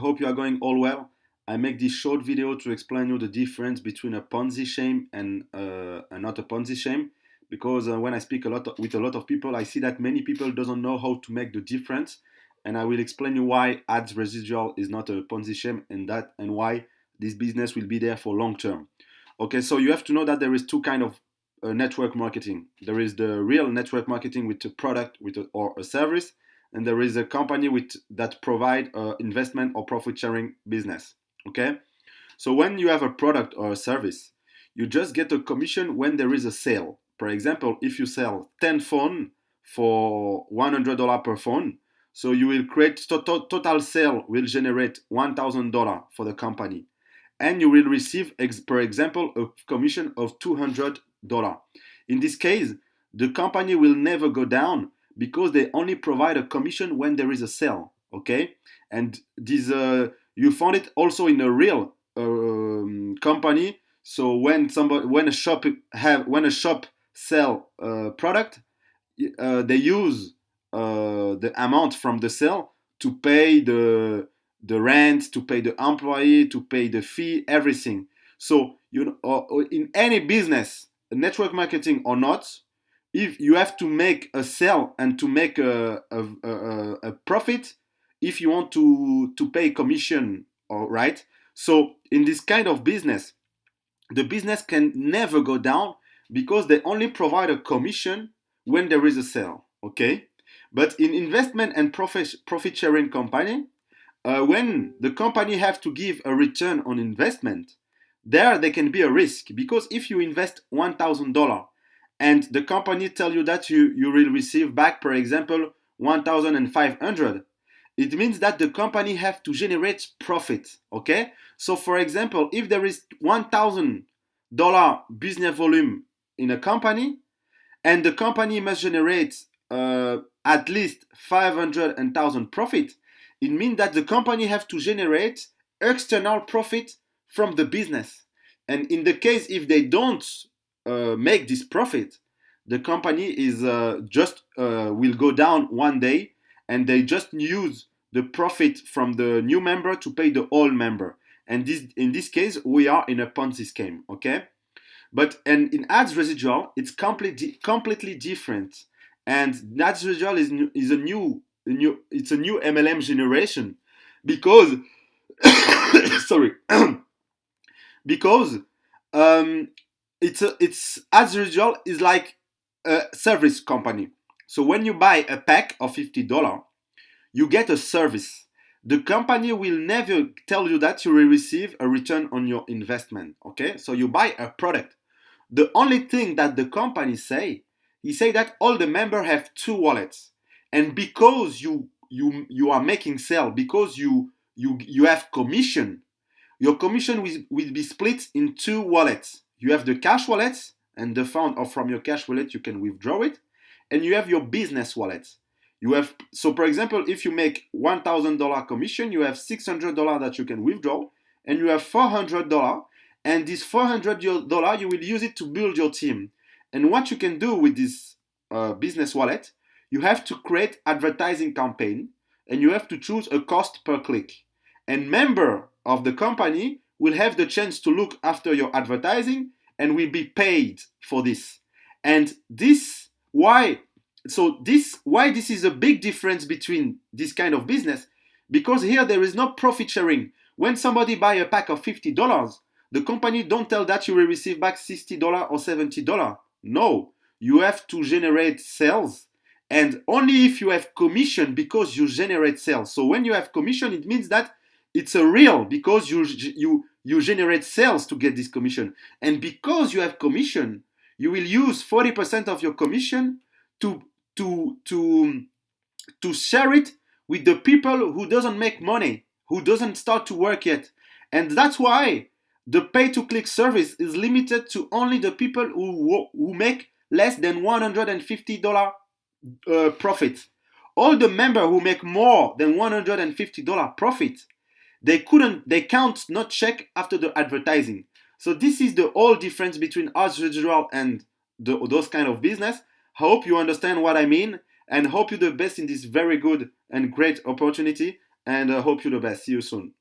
Hope you are going all well. I make this short video to explain you the difference between a Ponzi scheme and, uh, not a Ponzi scheme. Because uh, when I speak a lot of, with a lot of people, I see that many people doesn't know how to make the difference. And I will explain you why ads residual is not a Ponzi scheme and that and why this business will be there for long term. Okay, so you have to know that there is two kind of uh, network marketing. There is the real network marketing with a product with a, or a service, and there is a company with that provide uh, investment or profit sharing business okay? So when you have a product or a service you just get a commission when there is a sale. For example if you sell 10 phone for $100 per phone so you will create total, total sale will generate $1000 for the company. And you will receive ex per example a commission of $200 in this case the company will never go down because they only provide a commission when there is a sale okay? And this uh, you found it also in a real um, company. So when somebody when a shop have when a shop sell a product uh, they use uh, the amount from the sale to pay the the rent to pay the employee to pay the fee everything. So you know uh, in any business network marketing or not if you have to make a sale and to make a, a, a, a profit if you want to to pay commission all right? So in this kind of business the business can never go down because they only provide a commission when there is a sale okay? But in investment and profit profit sharing company uh, when the company have to give a return on investment there they can be a risk because if you invest $1000 and the company tell you that you, you will receive back, for example, 1,500, it means that the company have to generate profit, okay? So for example, if there is $1,000 business volume in a company, and the company must generate uh, at least 500,000 profit, it means that the company have to generate external profit from the business. And in the case if they don't make this profit, the company is uh, just uh, will go down one day, and they just use the profit from the new member to pay the old member. And this, in this case, we are in a Ponzi scheme. Okay, but and in ads residual, it's completely completely different. And ads residual is is a new, a new it's a new MLM generation because sorry because um, it's a, it's ads residual is like a service company. So when you buy a pack of fifty dollar, you get a service. The company will never tell you that you will receive a return on your investment. Okay, so you buy a product. The only thing that the company say, he say that all the member have two wallets, and because you you you are making sale, because you you you have commission, your commission will, will be split in two wallets you have the cash wallet and the fund or from your cash wallet you can withdraw it. And you have your business wallet. You have so for example if you make $1000 commission you have $600 that you can withdraw and you have $400 and this $400 you will use it to build your team. And what you can do with this uh, business wallet you have to create advertising campaign and you have to choose a cost per click. And member of the company will have the chance to look after your advertising and will be paid for this. And this why so this why this is a big difference between this kind of business because here there is no profit sharing. When somebody buy a pack of $50, the company don't tell that you will receive back $60 or $70. No, you have to generate sales and only if you have commission because you generate sales. So when you have commission, it means that it's a real because you you you generate sales to get this commission. And because you have commission, you will use 40% of your commission to, to, to, to share it with the people who doesn't make money, who doesn't start to work yet. And that's why the pay-to-click service is limited to only the people who, who make less than $150 uh, profit. All the members who make more than $150 profit they couldn't, they can't not check after the advertising. So this is the whole difference between ads residual and the, those kind of business. Hope you understand what I mean and hope you the best in this very good and great opportunity. and uh, hope you the best. See you soon.